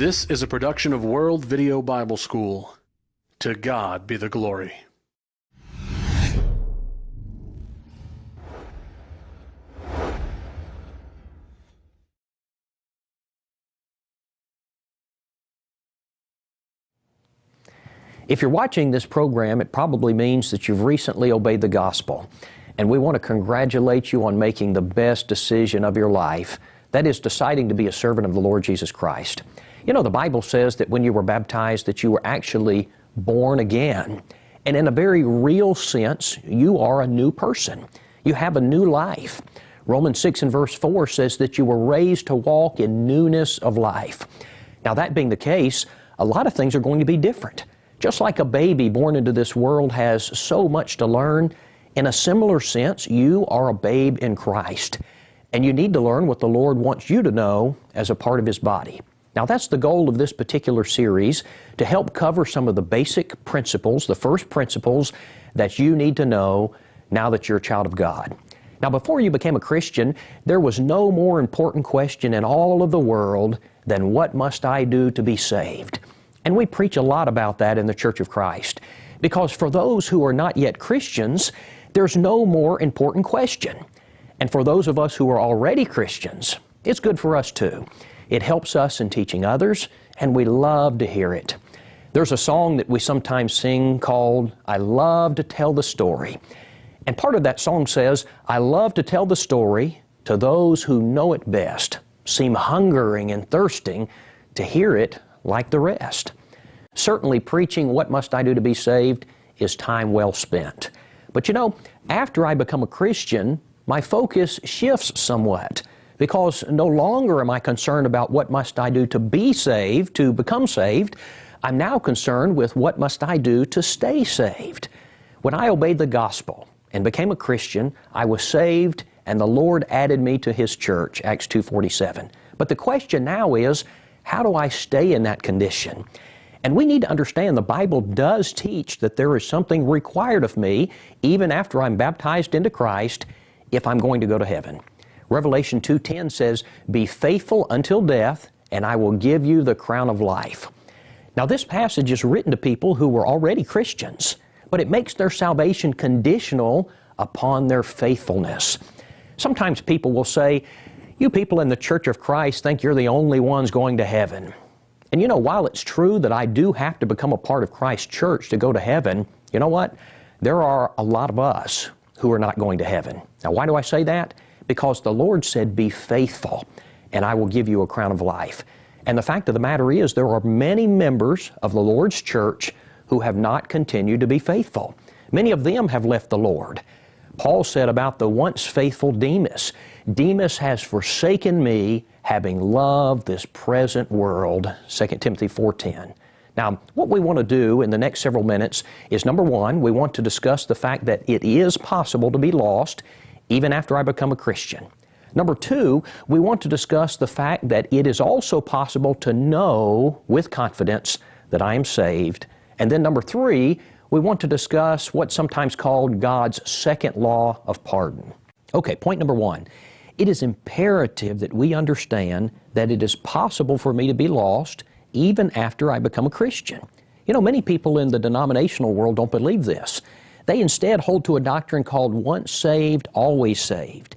This is a production of World Video Bible School. To God be the glory. If you're watching this program, it probably means that you've recently obeyed the gospel. And we want to congratulate you on making the best decision of your life. That is deciding to be a servant of the Lord Jesus Christ. You know, the Bible says that when you were baptized that you were actually born again. And in a very real sense, you are a new person. You have a new life. Romans 6 and verse 4 says that you were raised to walk in newness of life. Now, that being the case, a lot of things are going to be different. Just like a baby born into this world has so much to learn, in a similar sense, you are a babe in Christ. And you need to learn what the Lord wants you to know as a part of His body. Now, that's the goal of this particular series to help cover some of the basic principles, the first principles that you need to know now that you're a child of God. Now, before you became a Christian, there was no more important question in all of the world than what must I do to be saved? And we preach a lot about that in the Church of Christ. Because for those who are not yet Christians, there's no more important question. And for those of us who are already Christians, it's good for us too. It helps us in teaching others, and we love to hear it. There's a song that we sometimes sing called, I Love to Tell the Story. And part of that song says, I love to tell the story to those who know it best, seem hungering and thirsting to hear it like the rest. Certainly, preaching What Must I Do to Be Saved is time well spent. But you know, after I become a Christian, my focus shifts somewhat because no longer am I concerned about what must I do to be saved, to become saved. I'm now concerned with what must I do to stay saved. When I obeyed the gospel and became a Christian, I was saved and the Lord added me to His church, Acts 2.47. But the question now is, how do I stay in that condition? And we need to understand the Bible does teach that there is something required of me, even after I'm baptized into Christ, if I'm going to go to heaven. Revelation 2.10 says, Be faithful until death, and I will give you the crown of life. Now this passage is written to people who were already Christians, but it makes their salvation conditional upon their faithfulness. Sometimes people will say, you people in the Church of Christ think you're the only ones going to heaven. And you know, while it's true that I do have to become a part of Christ's church to go to heaven, you know what? There are a lot of us who are not going to heaven. Now, why do I say that? Because the Lord said, Be faithful, and I will give you a crown of life. And the fact of the matter is, there are many members of the Lord's church who have not continued to be faithful. Many of them have left the Lord. Paul said about the once faithful Demas, Demas has forsaken me, having loved this present world, 2 Timothy 4.10. Now, what we want to do in the next several minutes is number one, we want to discuss the fact that it is possible to be lost even after I become a Christian. Number two, we want to discuss the fact that it is also possible to know with confidence that I am saved. And then number three, we want to discuss what's sometimes called God's second law of pardon. Okay, point number one. It is imperative that we understand that it is possible for me to be lost even after I become a Christian. You know, many people in the denominational world don't believe this. They instead hold to a doctrine called once saved, always saved.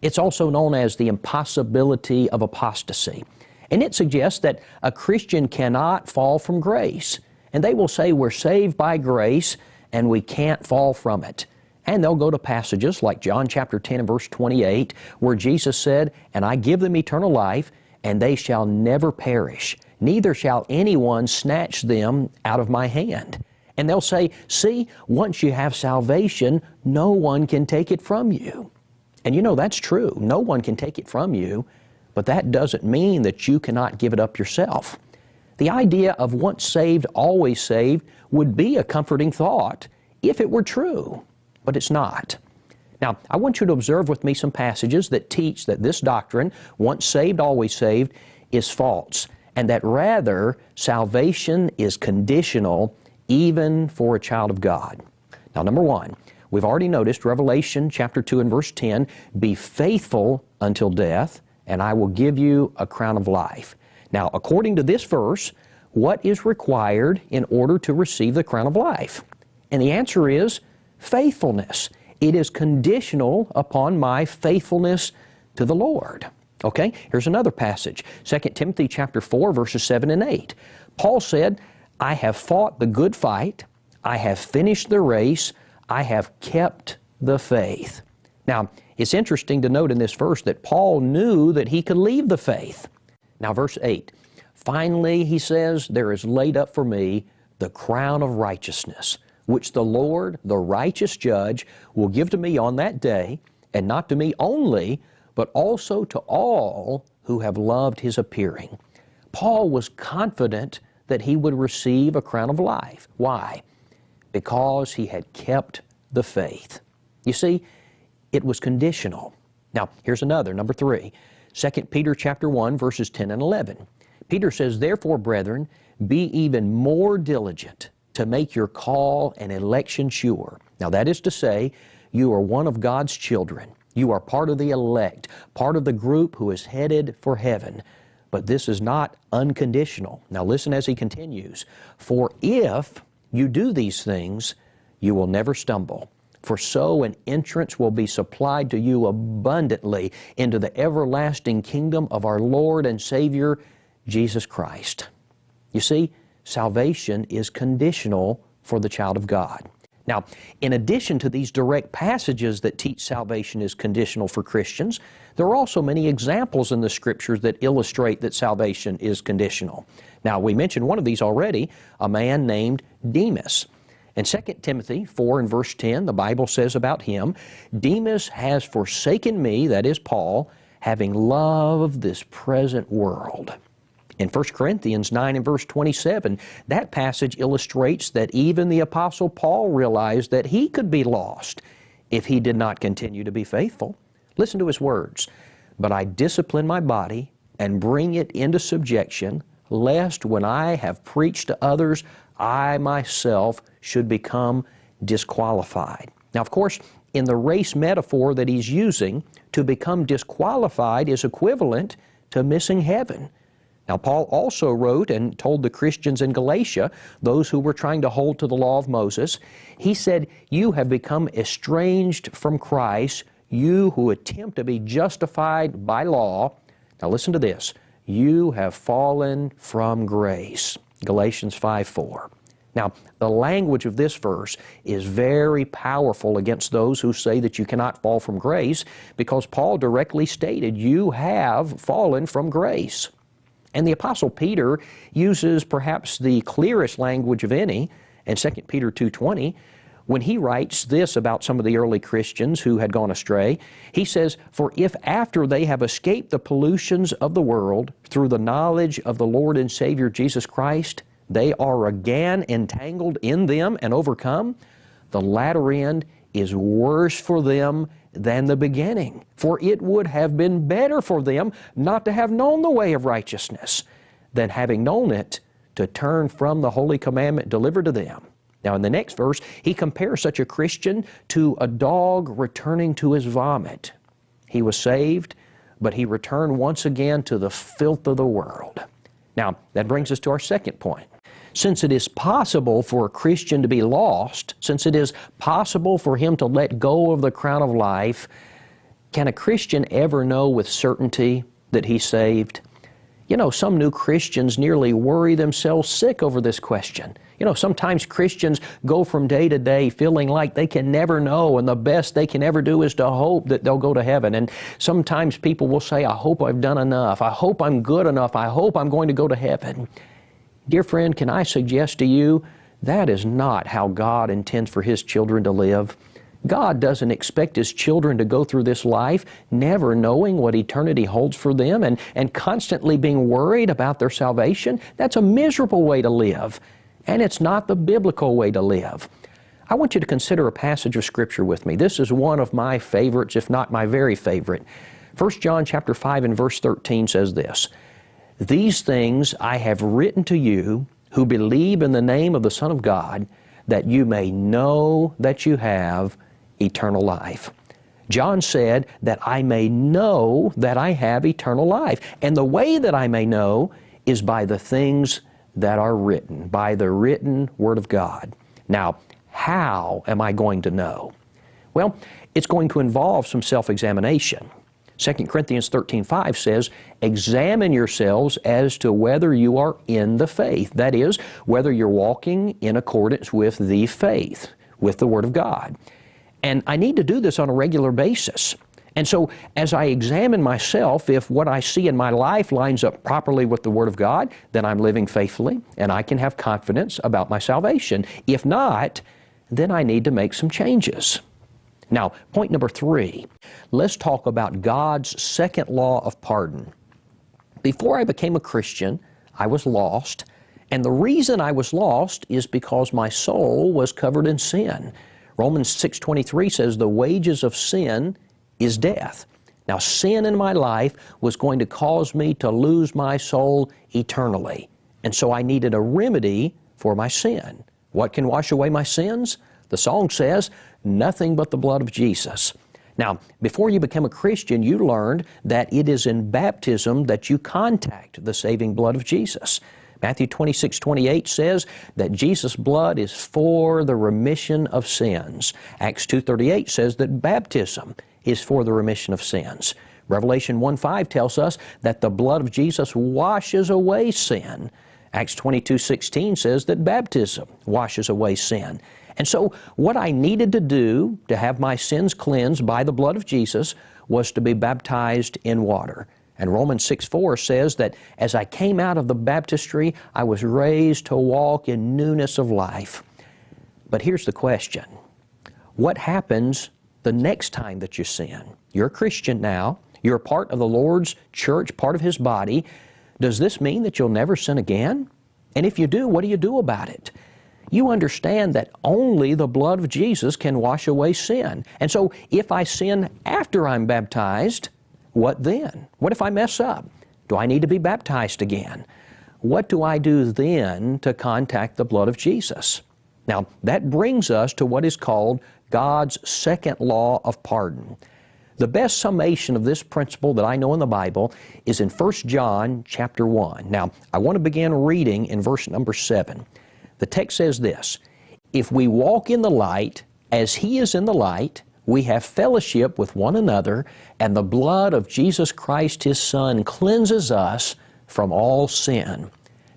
It's also known as the impossibility of apostasy. And it suggests that a Christian cannot fall from grace. And they will say we're saved by grace and we can't fall from it. And they'll go to passages like John chapter 10 and verse 28 where Jesus said, And I give them eternal life, and they shall never perish, neither shall anyone snatch them out of my hand. And they'll say, See, once you have salvation, no one can take it from you. And you know that's true. No one can take it from you, but that doesn't mean that you cannot give it up yourself. The idea of once saved, always saved would be a comforting thought if it were true, but it's not. Now, I want you to observe with me some passages that teach that this doctrine, once saved, always saved, is false, and that rather salvation is conditional even for a child of God. Now, number one, we've already noticed Revelation chapter 2 and verse 10 be faithful until death, and I will give you a crown of life. Now, according to this verse, what is required in order to receive the crown of life? And the answer is faithfulness. It is conditional upon my faithfulness to the Lord. Okay, here's another passage 2 Timothy chapter 4, verses 7 and 8. Paul said, I have fought the good fight, I have finished the race, I have kept the faith. Now, it's interesting to note in this verse that Paul knew that he could leave the faith. Now, verse 8 Finally, he says, There is laid up for me the crown of righteousness, which the Lord, the righteous judge, will give to me on that day, and not to me only, but also to all who have loved his appearing. Paul was confident that he would receive a crown of life. Why? Because he had kept the faith. You see, it was conditional. Now, here's another, number three. 2 Peter chapter 1, verses 10 and 11. Peter says, Therefore, brethren, be even more diligent to make your call and election sure. Now, that is to say, you are one of God's children. You are part of the elect, part of the group who is headed for heaven. But this is not unconditional. Now listen as he continues. For if you do these things, you will never stumble. For so an entrance will be supplied to you abundantly into the everlasting kingdom of our Lord and Savior, Jesus Christ. You see, salvation is conditional for the child of God. Now, in addition to these direct passages that teach salvation is conditional for Christians, there are also many examples in the Scriptures that illustrate that salvation is conditional. Now, we mentioned one of these already, a man named Demas. In 2 Timothy 4 and verse 10, the Bible says about him, Demas has forsaken me, that is Paul, having loved this present world. In 1 Corinthians 9 and verse 27, that passage illustrates that even the Apostle Paul realized that he could be lost if he did not continue to be faithful. Listen to his words. But I discipline my body and bring it into subjection, lest when I have preached to others, I myself should become disqualified. Now, of course, in the race metaphor that he's using, to become disqualified is equivalent to missing heaven. Now, Paul also wrote and told the Christians in Galatia, those who were trying to hold to the law of Moses, he said, You have become estranged from Christ, you who attempt to be justified by law. Now, listen to this you have fallen from grace. Galatians 5 4. Now, the language of this verse is very powerful against those who say that you cannot fall from grace because Paul directly stated, You have fallen from grace. And the Apostle Peter uses perhaps the clearest language of any in 2 Peter 2.20 when he writes this about some of the early Christians who had gone astray. He says, For if after they have escaped the pollutions of the world through the knowledge of the Lord and Savior Jesus Christ, they are again entangled in them and overcome, the latter end is worse for them than the beginning. For it would have been better for them not to have known the way of righteousness than having known it to turn from the holy commandment delivered to them. Now, in the next verse, he compares such a Christian to a dog returning to his vomit. He was saved, but he returned once again to the filth of the world. Now, that brings us to our second point. Since it is possible for a Christian to be lost, since it is possible for him to let go of the crown of life, can a Christian ever know with certainty that he's saved? You know, some new Christians nearly worry themselves sick over this question. You know, sometimes Christians go from day to day feeling like they can never know, and the best they can ever do is to hope that they'll go to heaven. And sometimes people will say, I hope I've done enough. I hope I'm good enough. I hope I'm going to go to heaven. Dear friend, can I suggest to you that is not how God intends for His children to live? God doesn't expect His children to go through this life never knowing what eternity holds for them and, and constantly being worried about their salvation. That's a miserable way to live, and it's not the biblical way to live. I want you to consider a passage of Scripture with me. This is one of my favorites, if not my very favorite. 1 John chapter 5 and verse 13 says this, these things I have written to you who believe in the name of the Son of God, that you may know that you have eternal life. John said that I may know that I have eternal life. And the way that I may know is by the things that are written, by the written Word of God. Now, how am I going to know? Well, it's going to involve some self-examination. 2 Corinthians 13:5 says, "Examine yourselves as to whether you are in the faith." That is, whether you're walking in accordance with the faith, with the Word of God. And I need to do this on a regular basis. And so, as I examine myself, if what I see in my life lines up properly with the Word of God, then I'm living faithfully and I can have confidence about my salvation. If not, then I need to make some changes. Now, point number three, let's talk about God's second law of pardon. Before I became a Christian, I was lost, and the reason I was lost is because my soul was covered in sin. Romans 6.23 says, the wages of sin is death. Now, sin in my life was going to cause me to lose my soul eternally. And so I needed a remedy for my sin. What can wash away my sins? The song says, nothing but the blood of Jesus. Now, before you became a Christian, you learned that it is in baptism that you contact the saving blood of Jesus. Matthew 26, 28 says that Jesus' blood is for the remission of sins. Acts 2.38 says that baptism is for the remission of sins. Revelation 1.5 tells us that the blood of Jesus washes away sin. Acts 22.16 says that baptism washes away sin. And so what I needed to do to have my sins cleansed by the blood of Jesus was to be baptized in water. And Romans 6 4 says that as I came out of the baptistry, I was raised to walk in newness of life. But here's the question What happens the next time that you sin? You're a Christian now, you're part of the Lord's church, part of His body. Does this mean that you'll never sin again? And if you do, what do you do about it? You understand that only the blood of Jesus can wash away sin. And so if I sin after I'm baptized, what then? What if I mess up? Do I need to be baptized again? What do I do then to contact the blood of Jesus? Now, that brings us to what is called God's second law of pardon. The best summation of this principle that I know in the Bible is in 1 John chapter 1. Now, I want to begin reading in verse number 7. The text says this If we walk in the light as He is in the light, we have fellowship with one another, and the blood of Jesus Christ, His Son, cleanses us from all sin.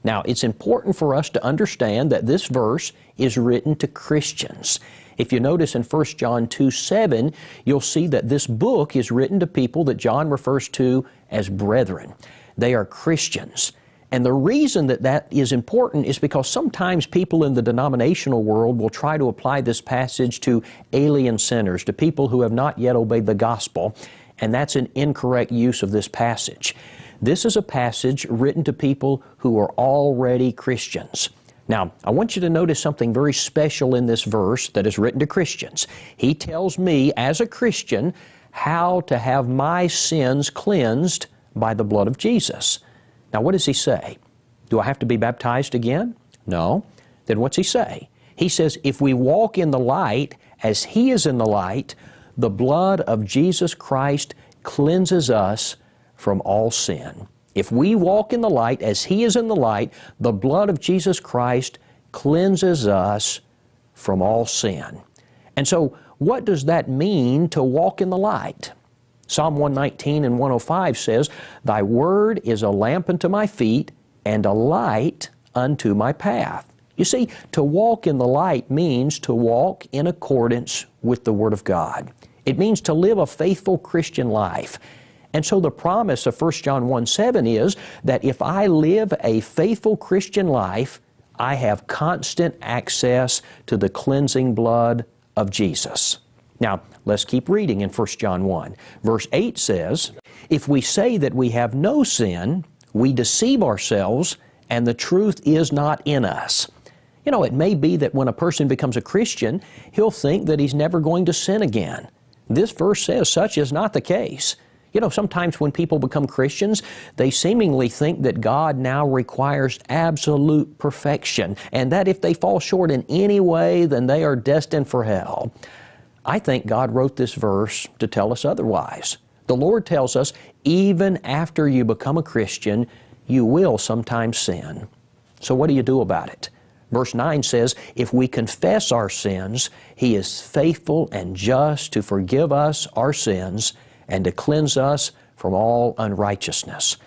Now, it's important for us to understand that this verse is written to Christians. If you notice in 1 John 2 7, you'll see that this book is written to people that John refers to as brethren. They are Christians. And the reason that that is important is because sometimes people in the denominational world will try to apply this passage to alien sinners, to people who have not yet obeyed the gospel, and that's an incorrect use of this passage. This is a passage written to people who are already Christians. Now, I want you to notice something very special in this verse that is written to Christians. He tells me, as a Christian, how to have my sins cleansed by the blood of Jesus. Now, what does he say? Do I have to be baptized again? No. Then what's he say? He says, if we walk in the light as he is in the light, the blood of Jesus Christ cleanses us from all sin. If we walk in the light as he is in the light, the blood of Jesus Christ cleanses us from all sin. And so, what does that mean to walk in the light? Psalm 119 and 105 says, Thy word is a lamp unto my feet and a light unto my path. You see, to walk in the light means to walk in accordance with the Word of God. It means to live a faithful Christian life. And so the promise of 1 John 1 7 is that if I live a faithful Christian life, I have constant access to the cleansing blood of Jesus. Now, let's keep reading in 1 John 1. Verse 8 says, If we say that we have no sin, we deceive ourselves, and the truth is not in us. You know, it may be that when a person becomes a Christian, he'll think that he's never going to sin again. This verse says such is not the case. You know, sometimes when people become Christians, they seemingly think that God now requires absolute perfection, and that if they fall short in any way, then they are destined for hell. I think God wrote this verse to tell us otherwise. The Lord tells us, even after you become a Christian, you will sometimes sin. So what do you do about it? Verse 9 says, If we confess our sins, He is faithful and just to forgive us our sins and to cleanse us from all unrighteousness.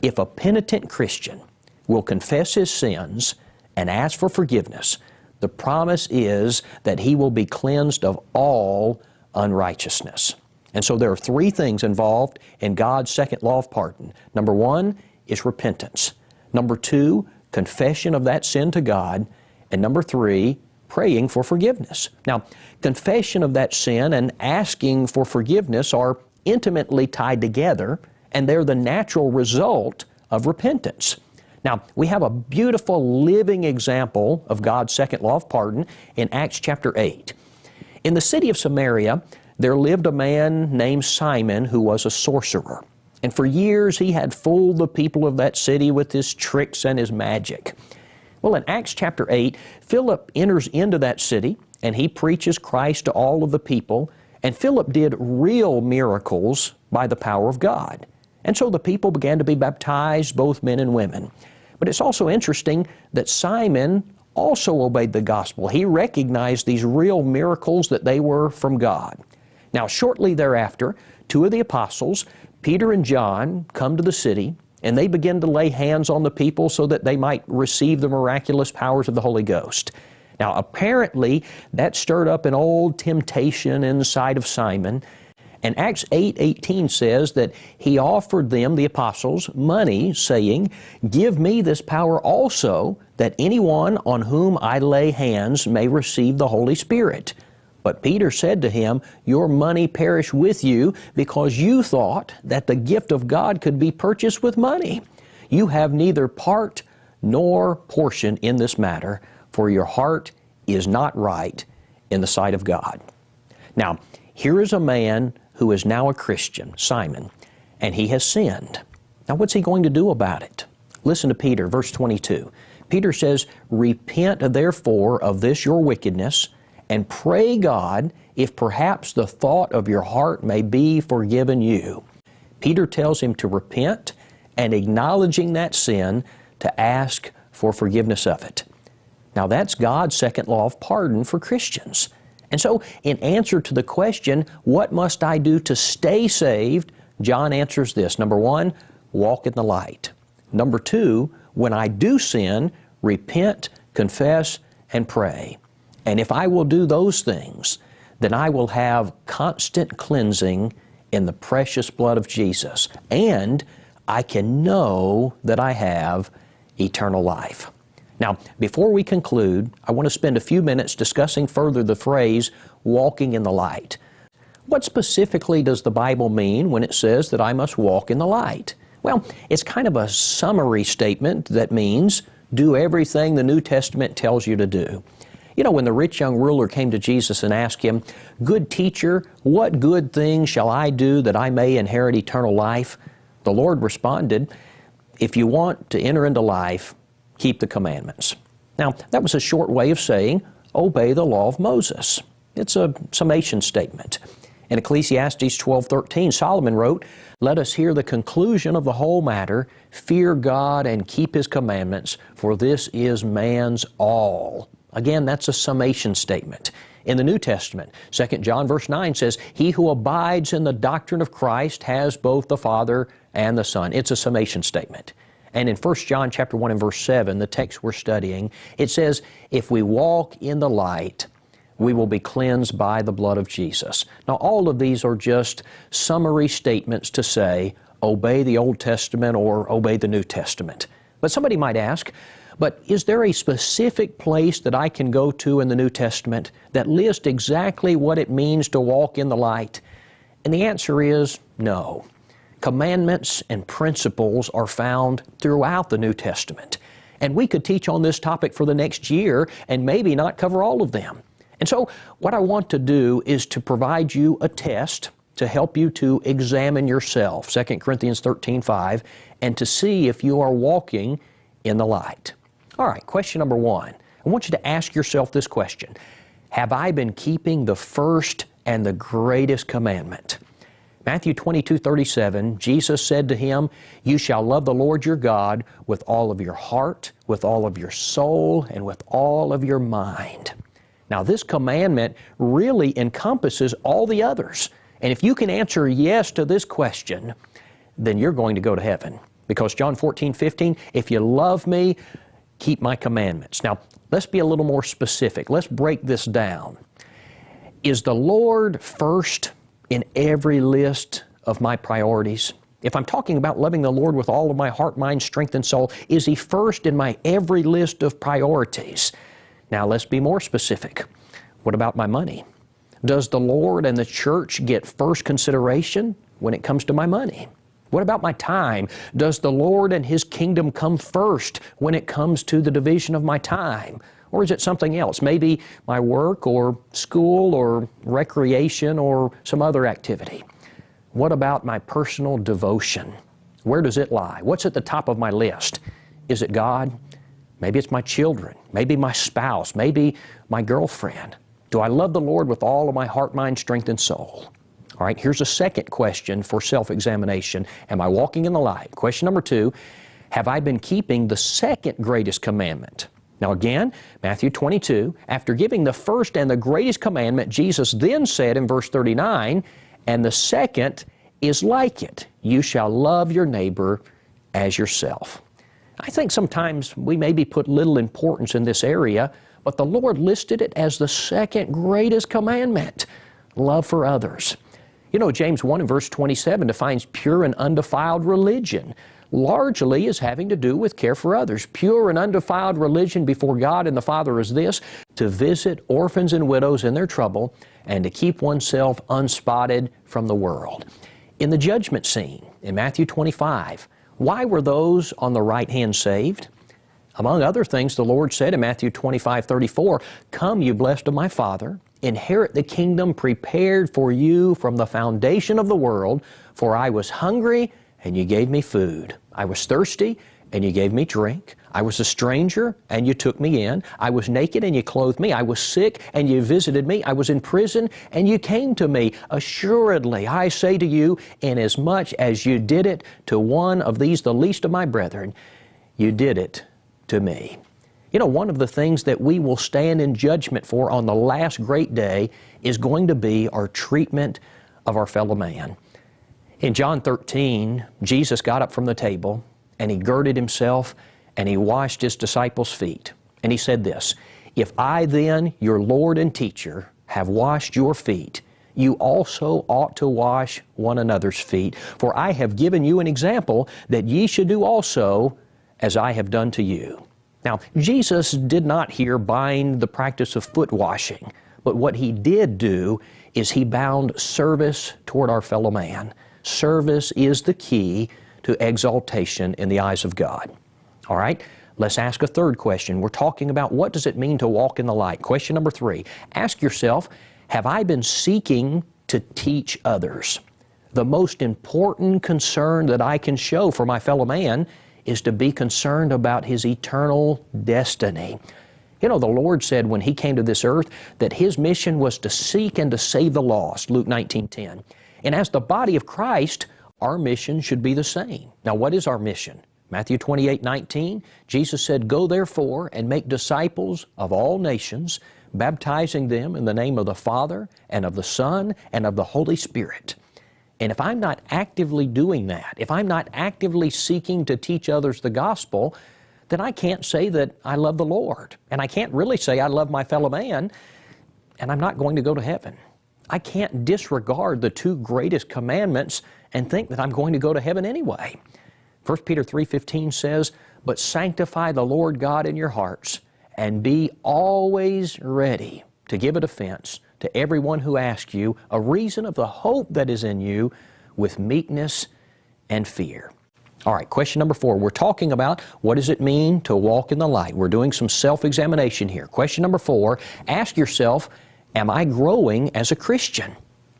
If a penitent Christian will confess his sins and ask for forgiveness, the promise is that he will be cleansed of all unrighteousness. And so there are three things involved in God's second law of pardon. Number one is repentance. Number two, confession of that sin to God. And number three, praying for forgiveness. Now, confession of that sin and asking for forgiveness are intimately tied together, and they're the natural result of repentance. Now, we have a beautiful living example of God's second law of pardon in Acts chapter 8. In the city of Samaria, there lived a man named Simon who was a sorcerer. And for years he had fooled the people of that city with his tricks and his magic. Well, in Acts chapter 8, Philip enters into that city and he preaches Christ to all of the people. And Philip did real miracles by the power of God. And so the people began to be baptized, both men and women. But it's also interesting that Simon also obeyed the gospel. He recognized these real miracles that they were from God. Now, shortly thereafter, two of the apostles, Peter and John, come to the city and they begin to lay hands on the people so that they might receive the miraculous powers of the Holy Ghost. Now, apparently, that stirred up an old temptation inside of Simon. And Acts 8 18 says that he offered them, the apostles, money, saying, Give me this power also, that anyone on whom I lay hands may receive the Holy Spirit. But Peter said to him, Your money perish with you because you thought that the gift of God could be purchased with money. You have neither part nor portion in this matter, for your heart is not right in the sight of God. Now, here is a man who is now a Christian, Simon, and he has sinned. Now, what's he going to do about it? Listen to Peter, verse 22. Peter says, Repent therefore of this your wickedness and pray God if perhaps the thought of your heart may be forgiven you. Peter tells him to repent and acknowledging that sin to ask for forgiveness of it. Now that's God's second law of pardon for Christians. And so, in answer to the question, what must I do to stay saved? John answers this. Number one, walk in the light. Number two, when I do sin, repent, confess, and pray. And if I will do those things, then I will have constant cleansing in the precious blood of Jesus. And I can know that I have eternal life. Now, before we conclude, I want to spend a few minutes discussing further the phrase walking in the light. What specifically does the Bible mean when it says that I must walk in the light? Well, it's kind of a summary statement that means do everything the New Testament tells you to do. You know, when the rich young ruler came to Jesus and asked him, Good teacher, what good thing shall I do that I may inherit eternal life? The Lord responded, If you want to enter into life, keep the commandments. Now, that was a short way of saying, obey the law of Moses. It's a summation statement. In Ecclesiastes 12:13, Solomon wrote, "Let us hear the conclusion of the whole matter, fear God and keep his commandments, for this is man's all." Again, that's a summation statement. In the New Testament, 2 John verse 9 says, He who abides in the doctrine of Christ has both the Father and the Son. It's a summation statement. And in 1 John chapter 1 and verse 7, the text we're studying, it says, If we walk in the light, we will be cleansed by the blood of Jesus. Now, all of these are just summary statements to say, obey the Old Testament or obey the New Testament. But somebody might ask, but is there a specific place that I can go to in the New Testament that lists exactly what it means to walk in the light? And the answer is no. Commandments and principles are found throughout the New Testament. And we could teach on this topic for the next year and maybe not cover all of them. And so, what I want to do is to provide you a test to help you to examine yourself, 2 Corinthians 13 5, and to see if you are walking in the light. All right, question number one. I want you to ask yourself this question Have I been keeping the first and the greatest commandment? Matthew 22, 37, Jesus said to him, You shall love the Lord your God with all of your heart, with all of your soul, and with all of your mind. Now, this commandment really encompasses all the others. And if you can answer yes to this question, then you're going to go to heaven. Because John 14, 15, if you love me, keep my commandments. Now, let's be a little more specific. Let's break this down. Is the Lord first in every list of my priorities? If I'm talking about loving the Lord with all of my heart, mind, strength, and soul, is He first in my every list of priorities? Now let's be more specific. What about my money? Does the Lord and the church get first consideration when it comes to my money? What about my time? Does the Lord and His kingdom come first when it comes to the division of my time? Or is it something else? Maybe my work or school or recreation or some other activity. What about my personal devotion? Where does it lie? What's at the top of my list? Is it God? Maybe it's my children. Maybe my spouse. Maybe my girlfriend. Do I love the Lord with all of my heart, mind, strength, and soul? All right, here's a second question for self examination Am I walking in the light? Question number two Have I been keeping the second greatest commandment? Now, again, Matthew 22, after giving the first and the greatest commandment, Jesus then said in verse 39, and the second is like it you shall love your neighbor as yourself. I think sometimes we maybe put little importance in this area, but the Lord listed it as the second greatest commandment love for others. You know, James 1 and verse 27 defines pure and undefiled religion largely is having to do with care for others. Pure and undefiled religion before God and the Father is this to visit orphans and widows in their trouble and to keep oneself unspotted from the world. In the judgment scene in Matthew 25, why were those on the right hand saved? Among other things, the Lord said in Matthew 25, 34, Come, you blessed of my Father, inherit the kingdom prepared for you from the foundation of the world, for I was hungry and you gave me food. I was thirsty, and you gave me drink. I was a stranger, and you took me in. I was naked, and you clothed me. I was sick, and you visited me. I was in prison, and you came to me. Assuredly, I say to you, inasmuch as you did it to one of these, the least of my brethren, you did it to me. You know, one of the things that we will stand in judgment for on the last great day is going to be our treatment of our fellow man. In John 13, Jesus got up from the table and he girded himself and he washed his disciples' feet. And he said this If I then, your Lord and teacher, have washed your feet, you also ought to wash one another's feet. For I have given you an example that ye should do also as I have done to you. Now, Jesus did not here bind the practice of foot washing, but what he did do is he bound service toward our fellow man. Service is the key to exaltation in the eyes of God. All right? Let's ask a third question. We're talking about what does it mean to walk in the light? Question number three. Ask yourself, have I been seeking to teach others? The most important concern that I can show for my fellow man is to be concerned about his eternal destiny. You know, the Lord said when He came to this earth that His mission was to seek and to save the lost, Luke 19 10. And as the body of Christ, our mission should be the same. Now, what is our mission? Matthew 28 19, Jesus said, Go therefore and make disciples of all nations, baptizing them in the name of the Father and of the Son and of the Holy Spirit. And if I'm not actively doing that, if I'm not actively seeking to teach others the gospel, then I can't say that I love the Lord. And I can't really say I love my fellow man, and I'm not going to go to heaven. I can't disregard the two greatest commandments and think that I'm going to go to heaven anyway. 1 Peter 3:15 says, "But sanctify the Lord God in your hearts, and be always ready to give a defense to everyone who asks you a reason of the hope that is in you with meekness and fear." All right, question number four. We're talking about what does it mean to walk in the light. We're doing some self examination here. Question number four ask yourself, Am I growing as a Christian?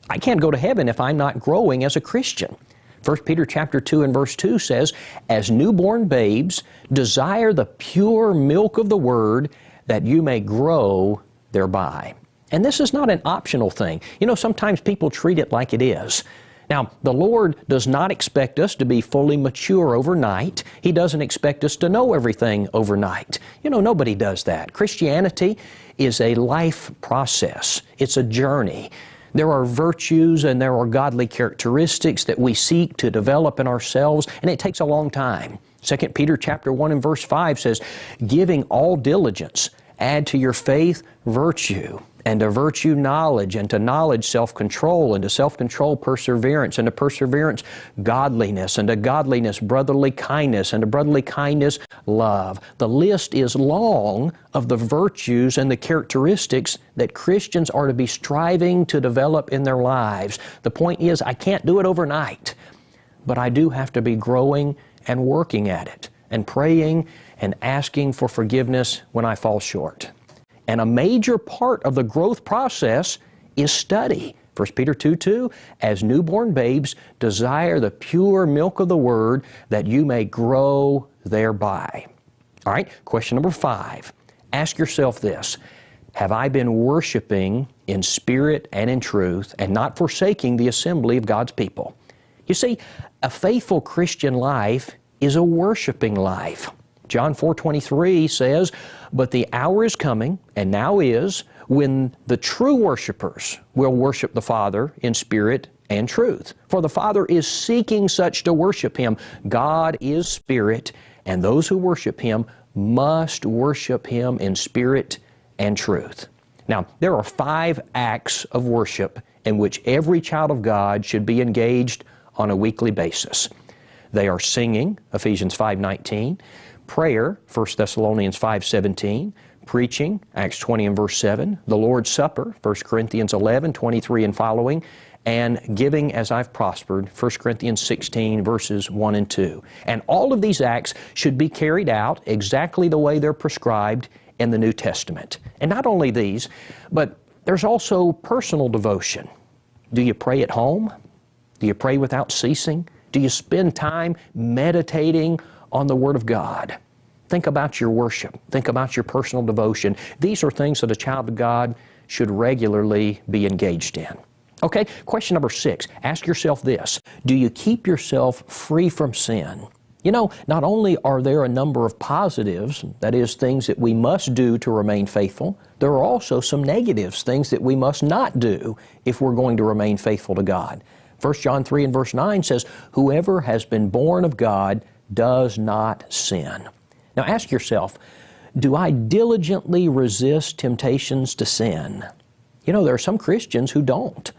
I can't go to heaven if I'm not growing as a Christian. 1 Peter chapter 2 and verse 2 says, As newborn babes, desire the pure milk of the word that you may grow thereby. And this is not an optional thing. You know, sometimes people treat it like it is. Now, the Lord does not expect us to be fully mature overnight. He doesn't expect us to know everything overnight. You know, nobody does that. Christianity is a life process, it's a journey. There are virtues and there are godly characteristics that we seek to develop in ourselves, and it takes a long time. 2 Peter chapter 1 and verse 5 says, giving all diligence, add to your faith virtue, and to virtue knowledge, and to knowledge self-control, and to self-control perseverance, and to perseverance godliness, and to godliness brotherly kindness, and to brotherly kindness love. The list is long of the virtues and the characteristics that Christians are to be striving to develop in their lives. The point is, I can't do it overnight, but I do have to be growing and working at it, and praying and asking for forgiveness when I fall short. And a major part of the growth process is study. 1 Peter 2 2, as newborn babes, desire the pure milk of the Word that you may grow thereby. All right, question number five. Ask yourself this Have I been worshiping in spirit and in truth and not forsaking the assembly of God's people? You see, a faithful Christian life is a worshiping life. John 4:23 says, "But the hour is coming, and now is, when the true worshipers will worship the Father in spirit and truth. For the Father is seeking such to worship Him. God is spirit, and those who worship Him must worship Him in spirit and truth." Now, there are five acts of worship in which every child of God should be engaged on a weekly basis. They are singing, Ephesians 5.19, prayer, 1 Thessalonians 5.17, preaching, Acts 20 and verse 7, the Lord's Supper, 1 Corinthians 11, 23 and following, and giving as I've prospered, 1 Corinthians 16, verses 1 and 2. And all of these acts should be carried out exactly the way they're prescribed in the New Testament. And not only these, but there's also personal devotion. Do you pray at home? Do you pray without ceasing? Do you spend time meditating on the Word of God? Think about your worship. Think about your personal devotion. These are things that a child of God should regularly be engaged in. Okay, question number six. Ask yourself this Do you keep yourself free from sin? You know, not only are there a number of positives, that is, things that we must do to remain faithful, there are also some negatives, things that we must not do if we're going to remain faithful to God. 1 John 3 and verse 9 says, Whoever has been born of God does not sin. Now ask yourself, do I diligently resist temptations to sin? You know, there are some Christians who don't.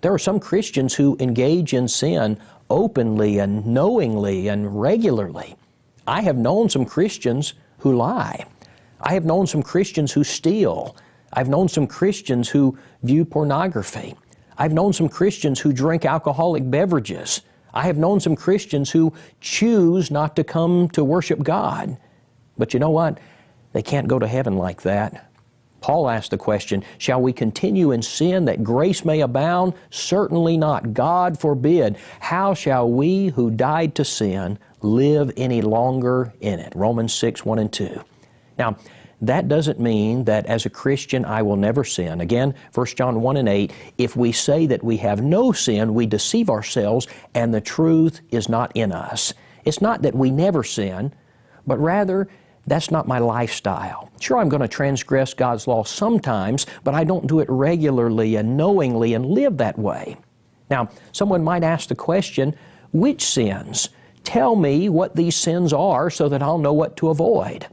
There are some Christians who engage in sin openly and knowingly and regularly. I have known some Christians who lie. I have known some Christians who steal. I've known some Christians who view pornography. I've known some Christians who drink alcoholic beverages. I have known some Christians who choose not to come to worship God. But you know what? They can't go to heaven like that. Paul asked the question, Shall we continue in sin that grace may abound? Certainly not. God forbid. How shall we who died to sin live any longer in it? Romans 6, 1 and 2. Now, that doesn't mean that as a Christian I will never sin. Again, 1 John 1 and 8, if we say that we have no sin, we deceive ourselves and the truth is not in us. It's not that we never sin, but rather that's not my lifestyle. Sure, I'm going to transgress God's law sometimes, but I don't do it regularly and knowingly and live that way. Now, someone might ask the question, which sins? Tell me what these sins are so that I'll know what to avoid.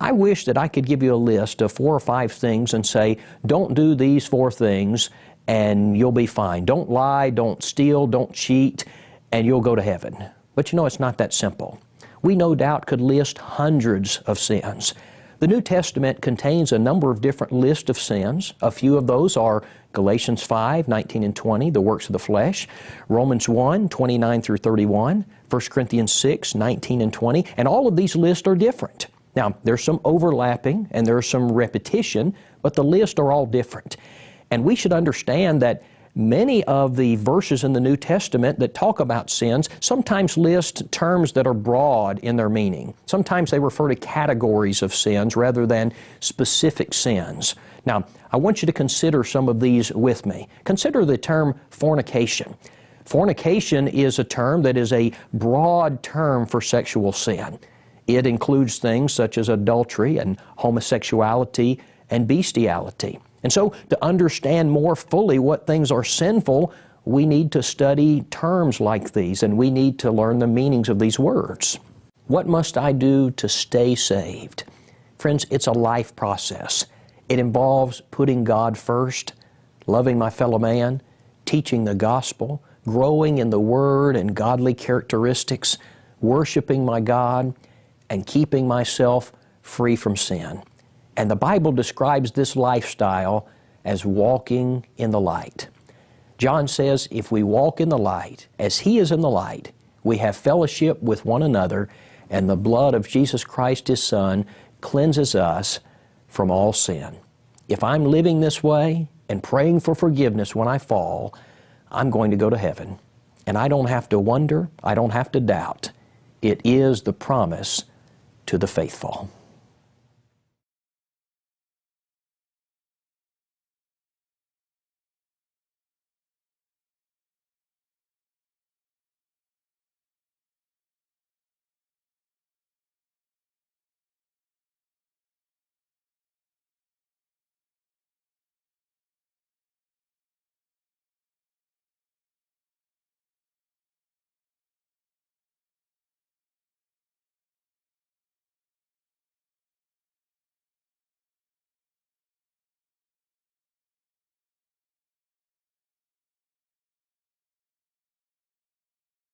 I wish that I could give you a list of four or five things and say, don't do these four things and you'll be fine. Don't lie, don't steal, don't cheat, and you'll go to heaven. But you know, it's not that simple. We no doubt could list hundreds of sins. The New Testament contains a number of different lists of sins. A few of those are Galatians 5, 19 and 20, the works of the flesh, Romans 1, 29 through 31, 1 Corinthians 6, 19 and 20, and all of these lists are different. Now, there's some overlapping and there's some repetition, but the lists are all different. And we should understand that many of the verses in the New Testament that talk about sins sometimes list terms that are broad in their meaning. Sometimes they refer to categories of sins rather than specific sins. Now, I want you to consider some of these with me. Consider the term fornication. Fornication is a term that is a broad term for sexual sin. It includes things such as adultery and homosexuality and bestiality. And so, to understand more fully what things are sinful, we need to study terms like these and we need to learn the meanings of these words. What must I do to stay saved? Friends, it's a life process. It involves putting God first, loving my fellow man, teaching the gospel, growing in the Word and godly characteristics, worshiping my God, and keeping myself free from sin. And the Bible describes this lifestyle as walking in the light. John says, if we walk in the light, as He is in the light, we have fellowship with one another, and the blood of Jesus Christ, His Son, cleanses us from all sin. If I'm living this way and praying for forgiveness when I fall, I'm going to go to heaven. And I don't have to wonder, I don't have to doubt. It is the promise to the faithful.